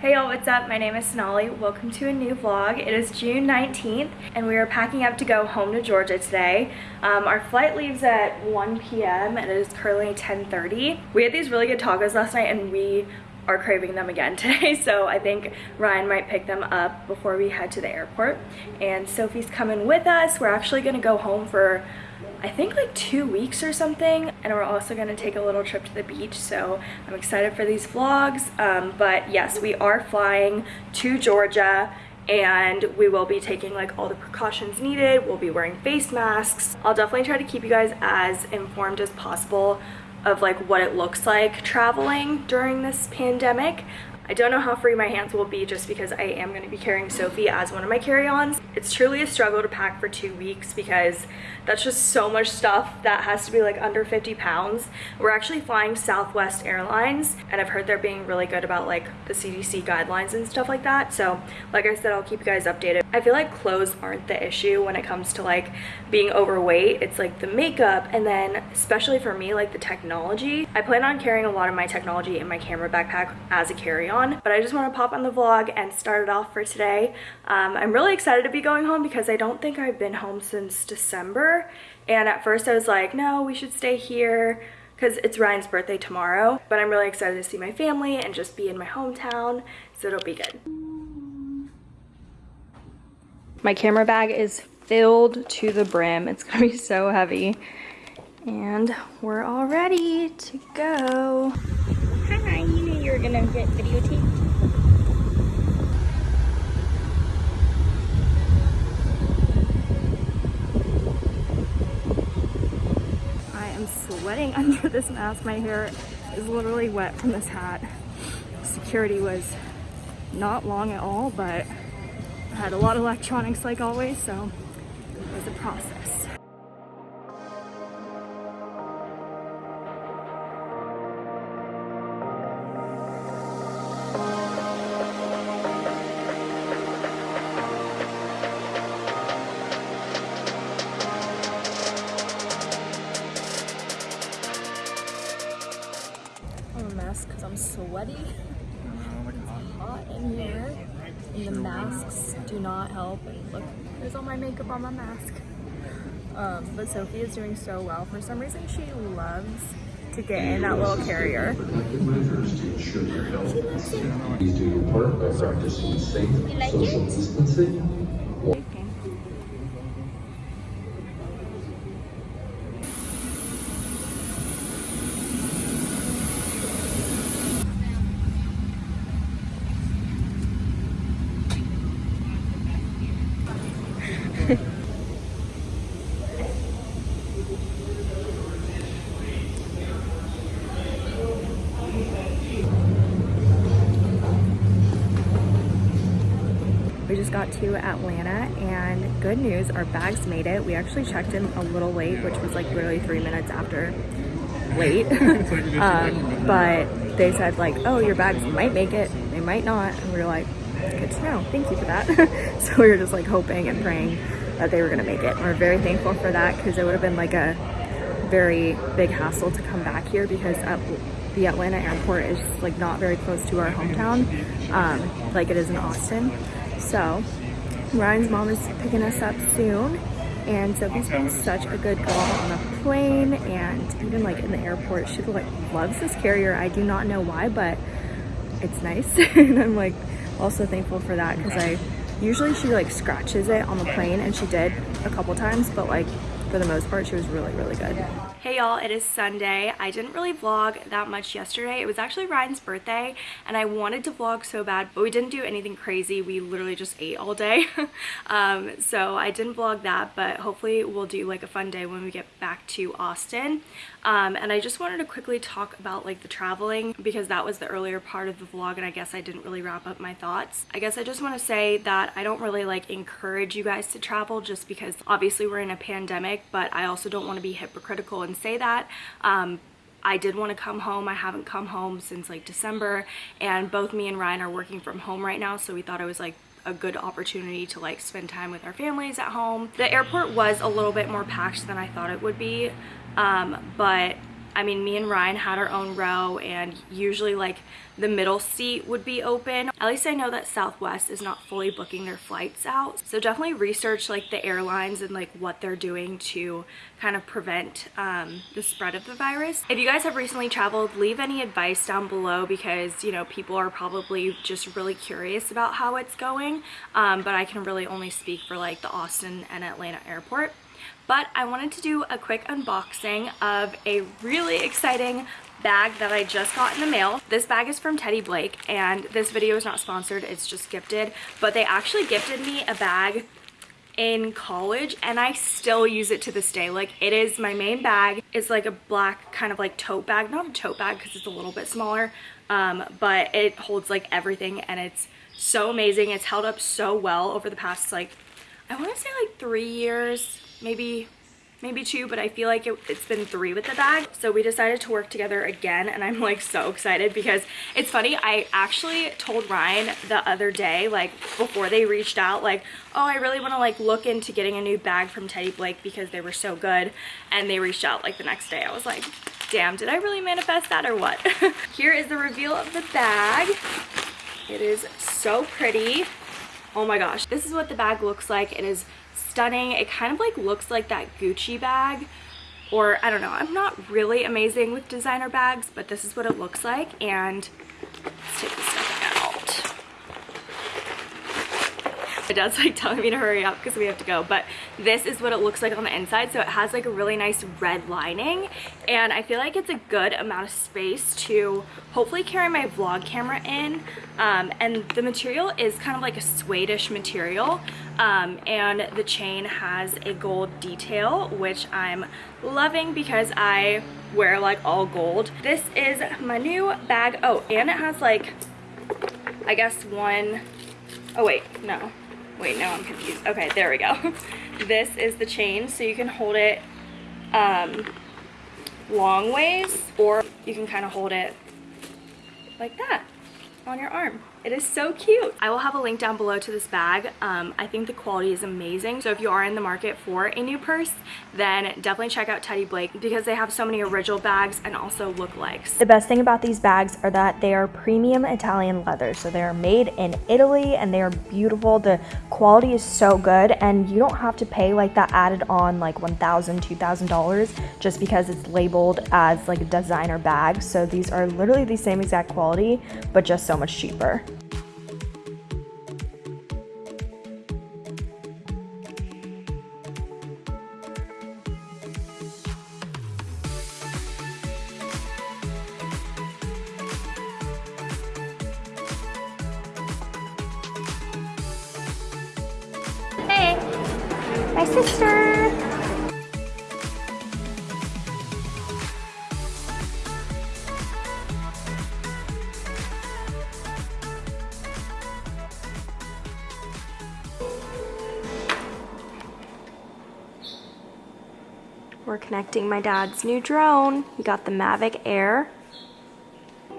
Hey y'all, what's up? My name is Sonali. Welcome to a new vlog. It is June 19th and we are packing up to go home to Georgia today. Um, our flight leaves at 1 p.m. and it is currently 10.30. We had these really good tacos last night and we are craving them again today so I think Ryan might pick them up before we head to the airport and Sophie's coming with us we're actually gonna go home for I think like two weeks or something and we're also to take a little trip to the beach so I'm excited for these vlogs. Um, but yes we are flying to Georgia and we will be taking like all the precautions needed. We'll be wearing face masks. I'll definitely try to keep you guys as informed as possible of like what it looks like traveling during this pandemic I don't know how free my hands will be just because I am going to be carrying Sophie as one of my carry-ons. It's truly a struggle to pack for two weeks because that's just so much stuff that has to be like under 50 pounds. We're actually flying Southwest Airlines and I've heard they're being really good about like the CDC guidelines and stuff like that. So like I said, I'll keep you guys updated. I feel like clothes aren't the issue when it comes to like being overweight. It's like the makeup and then especially for me, like the technology. I plan on carrying a lot of my technology in my camera backpack as a carry-on on but I just want to pop on the vlog and start it off for today. Um, I'm really excited to be going home because I don't think I've been home since December and at first I was like no we should stay here because it's Ryan's birthday tomorrow but I'm really excited to see my family and just be in my hometown so it'll be good. My camera bag is filled to the brim. It's gonna be so heavy. And we're all ready to go. Hi, you knew you were gonna get videotaped. I am sweating under this mask. My hair is literally wet from this hat. Security was not long at all, but I had a lot of electronics like always, so it was a process. Sweaty. It's hot in here. And the masks do not help. And look, there's all my makeup on my mask. Um, but Sophie is doing so well. For some reason, she loves to get in that little carrier. She loves it. Please do your part by practicing safe social distancing. We just got to Atlanta and good news, our bags made it. We actually checked in a little late, which was like literally three minutes after late. um, but they said like, oh, your bags might make it, they might not. And we were like, good to know, thank you for that. so we were just like hoping and praying that they were gonna make it. And we're very thankful for that because it would have been like a very big hassle to come back here because the Atlanta airport is like not very close to our hometown um, like it is in Austin. So Ryan's mom is picking us up soon and Sophie's been such a good girl on the plane and even like in the airport. She like loves this carrier. I do not know why, but it's nice. and I'm like also thankful for that because I usually she like scratches it on the plane and she did a couple times, but like for the most part, she was really, really good. Hey y'all, it is Sunday. I didn't really vlog that much yesterday. It was actually Ryan's birthday and I wanted to vlog so bad, but we didn't do anything crazy. We literally just ate all day. um, so I didn't vlog that, but hopefully we'll do like a fun day when we get back to Austin. Um, and I just wanted to quickly talk about like the traveling because that was the earlier part of the vlog and I guess I didn't really wrap up my thoughts. I guess I just want to say that I don't really like encourage you guys to travel just because obviously we're in a pandemic, but I also don't want to be hypocritical and say that. Um, I did want to come home. I haven't come home since like December and both me and Ryan are working from home right now so we thought it was like a good opportunity to like spend time with our families at home. The airport was a little bit more packed than I thought it would be um, but I mean, me and Ryan had our own row and usually like the middle seat would be open. At least I know that Southwest is not fully booking their flights out. So definitely research like the airlines and like what they're doing to kind of prevent um, the spread of the virus. If you guys have recently traveled, leave any advice down below because, you know, people are probably just really curious about how it's going. Um, but I can really only speak for like the Austin and Atlanta airport but I wanted to do a quick unboxing of a really exciting bag that I just got in the mail. This bag is from Teddy Blake and this video is not sponsored, it's just gifted, but they actually gifted me a bag in college and I still use it to this day. Like it is my main bag. It's like a black kind of like tote bag, not a tote bag because it's a little bit smaller, um, but it holds like everything and it's so amazing. It's held up so well over the past like, I want to say like three years, maybe maybe two, but I feel like it, has been three with the bag. So we decided to work together again and I'm like so excited because it's funny, I actually told Ryan the other day, like before they reached out, like, oh, I really wanna like look into getting a new bag from Teddy Blake because they were so good. And they reached out like the next day. I was like, damn, did I really manifest that or what? Here is the reveal of the bag. It is so pretty. Oh my gosh, this is what the bag looks like. It is stunning. It kind of like looks like that Gucci bag or I don't know. I'm not really amazing with designer bags, but this is what it looks like. And let's take this stuff out. My dad's like telling me to hurry up because we have to go, but this is what it looks like on the inside. So it has like a really nice red lining and I feel like it's a good amount of space to hopefully carry my vlog camera in. Um, and the material is kind of like a suede-ish material um, and the chain has a gold detail, which I'm loving because I wear like all gold. This is my new bag. Oh, and it has like, I guess one, oh wait, no Wait, no, I'm confused. Okay, there we go. this is the chain, so you can hold it um, long ways, or you can kind of hold it like that on your arm. It is so cute. I will have a link down below to this bag. Um, I think the quality is amazing. So if you are in the market for a new purse, then definitely check out Teddy Blake because they have so many original bags and also lookalikes. The best thing about these bags are that they are premium Italian leather. So they are made in Italy and they are beautiful. The quality is so good and you don't have to pay like that added on like $1,000, $2,000 just because it's labeled as like a designer bag. So these are literally the same exact quality, but just so much cheaper. My sister. We're connecting my dad's new drone. He got the Mavic Air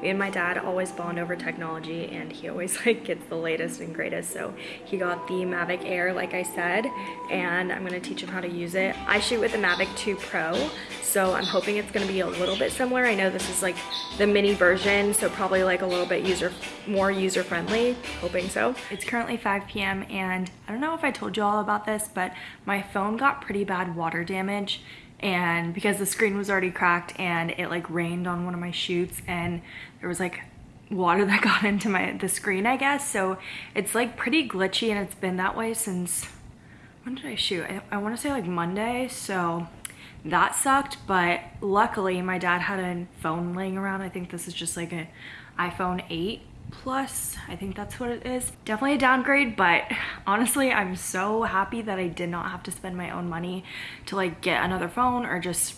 me and my dad always bond over technology and he always like gets the latest and greatest. So he got the Mavic Air like I said and I'm gonna teach him how to use it. I shoot with the Mavic 2 Pro so I'm hoping it's gonna be a little bit similar. I know this is like the mini version so probably like a little bit user more user friendly hoping so. It's currently 5 p.m and I don't know if I told you all about this but my phone got pretty bad water damage and because the screen was already cracked and it like rained on one of my shoots and there was like water that got into my the screen I guess. So it's like pretty glitchy and it's been that way since when did I shoot? I, I want to say like Monday so that sucked. But luckily my dad had a phone laying around. I think this is just like an iPhone 8 plus i think that's what it is. Definitely a downgrade but honestly i'm so happy that i did not have to spend my own money to like get another phone or just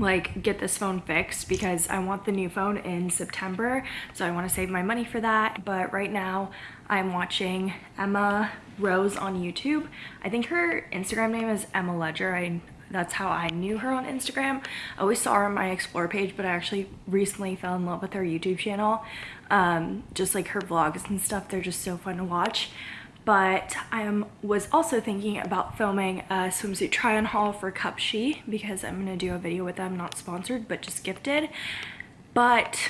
like get this phone fixed because I want the new phone in September so I want to save my money for that but right now I'm watching Emma Rose on YouTube I think her Instagram name is Emma Ledger I that's how I knew her on Instagram. I always saw her on my explore page, but I actually recently fell in love with her YouTube channel. Um, just like her vlogs and stuff, they're just so fun to watch. But I am, was also thinking about filming a swimsuit try on haul for Cupshe because I'm gonna do a video with them, not sponsored, but just gifted. But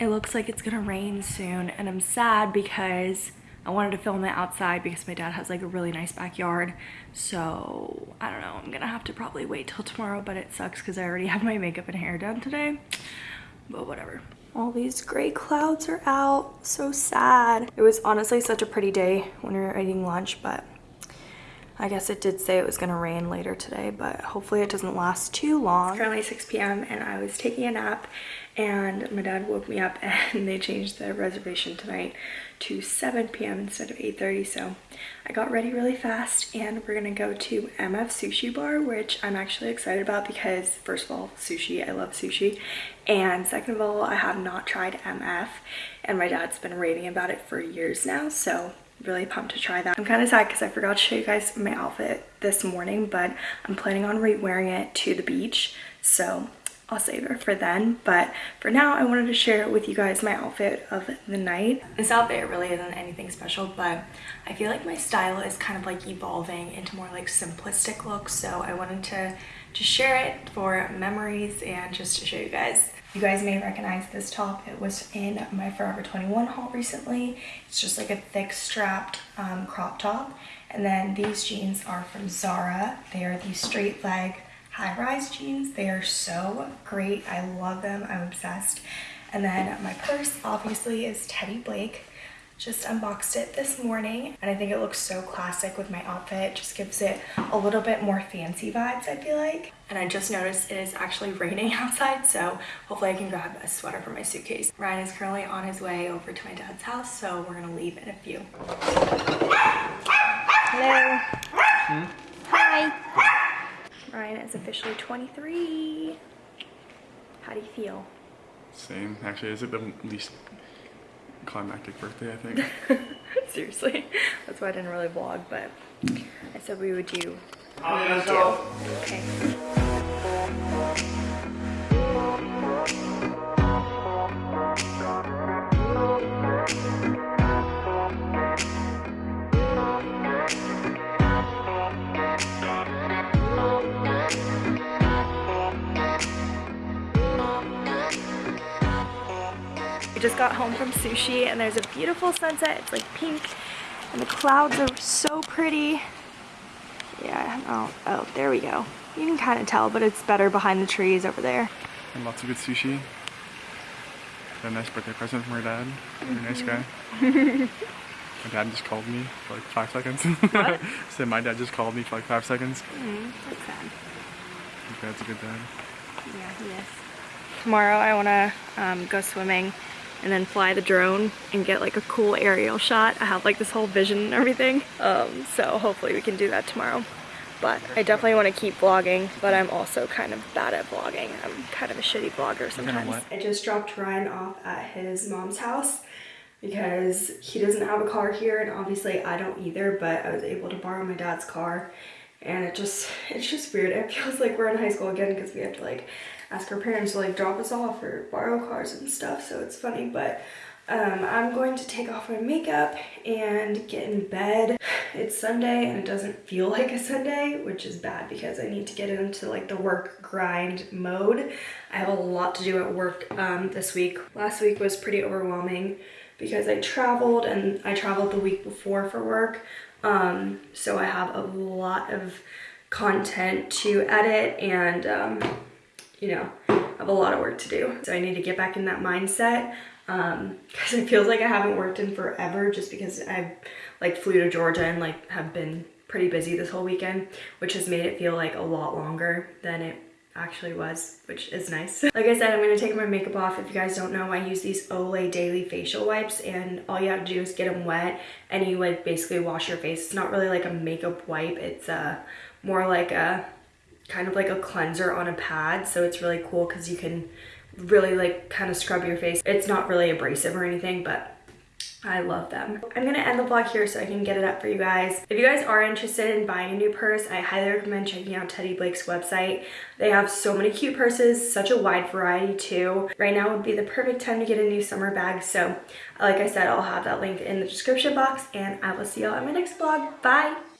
it looks like it's gonna rain soon and I'm sad because I wanted to film it outside because my dad has like a really nice backyard. So I don't know, I'm gonna have to probably wait till tomorrow, but it sucks because I already have my makeup and hair done today, but whatever. All these gray clouds are out, so sad. It was honestly such a pretty day when we were eating lunch, but I guess it did say it was gonna rain later today, but hopefully it doesn't last too long. It's currently 6 p.m. and I was taking a nap and my dad woke me up and they changed the reservation tonight to 7 p.m. instead of 8.30 so I got ready really fast and we're gonna go to MF Sushi Bar which I'm actually excited about because first of all sushi I love sushi and second of all I have not tried MF and my dad's been raving about it for years now so really pumped to try that. I'm kind of sad because I forgot to show you guys my outfit this morning, but I'm planning on re-wearing it to the beach. So I'll save it for then. But for now, I wanted to share with you guys my outfit of the night. This outfit really isn't anything special, but I feel like my style is kind of like evolving into more like simplistic looks. So I wanted to just share it for memories and just to show you guys. You guys may recognize this top. It was in my Forever 21 haul recently. It's just like a thick strapped um, crop top. And then these jeans are from Zara. They are the straight leg high-rise jeans. They are so great. I love them. I'm obsessed. And then my purse obviously is Teddy Blake. Just unboxed it this morning and I think it looks so classic with my outfit. Just gives it a little bit more fancy vibes, I feel like. And I just noticed it is actually raining outside, so hopefully I can grab a sweater for my suitcase. Ryan is currently on his way over to my dad's house, so we're gonna leave in a few. Hello. Hmm? Hi. Ryan is officially 23. How do you feel? Same. Actually, is it the least climactic birthday, I think. Seriously. That's why I didn't really vlog, but I said we would do. We would do. Okay. We just got home from sushi and there's a beautiful sunset. It's like pink and the clouds are so pretty. Yeah, oh, oh, there we go. You can kind of tell, but it's better behind the trees over there. And lots of good sushi. Got a nice birthday present from her dad. Very nice guy. my dad just called me for like five seconds. What? Said my dad just called me for like five seconds. Mm, that's sad. Dad's a good dad. Yeah, he is. Tomorrow I want to um, go swimming and then fly the drone and get like a cool aerial shot. I have like this whole vision and everything. Um, so hopefully we can do that tomorrow. But I definitely want to keep vlogging, but I'm also kind of bad at vlogging. I'm kind of a shitty vlogger sometimes. I just dropped Ryan off at his mom's house because he doesn't have a car here and obviously I don't either, but I was able to borrow my dad's car and it just, it's just weird. It feels like we're in high school again because we have to like ask our parents to like drop us off or borrow cars and stuff so it's funny but um, I'm going to take off my makeup and get in bed. It's Sunday and it doesn't feel like a Sunday, which is bad because I need to get into like the work grind mode. I have a lot to do at work um, this week. Last week was pretty overwhelming because I traveled and I traveled the week before for work. Um, so I have a lot of content to edit and um, you know, I have a lot of work to do. So I need to get back in that mindset um because it feels like I haven't worked in forever just because I've like flew to Georgia and like have been pretty busy this whole weekend, which has made it feel like a lot longer than it actually was, which is nice. like I said, I'm gonna take my makeup off. If you guys don't know, I use these Olay Daily Facial Wipes and all you have to do is get them wet and you like basically wash your face. It's not really like a makeup wipe. It's uh, more like a kind of like a cleanser on a pad. So it's really cool because you can really like kind of scrub your face. It's not really abrasive or anything, but I love them. I'm gonna end the vlog here so I can get it up for you guys. If you guys are interested in buying a new purse, I highly recommend checking out Teddy Blake's website. They have so many cute purses, such a wide variety too. Right now would be the perfect time to get a new summer bag. So like I said, I'll have that link in the description box and I will see y'all in my next vlog. Bye!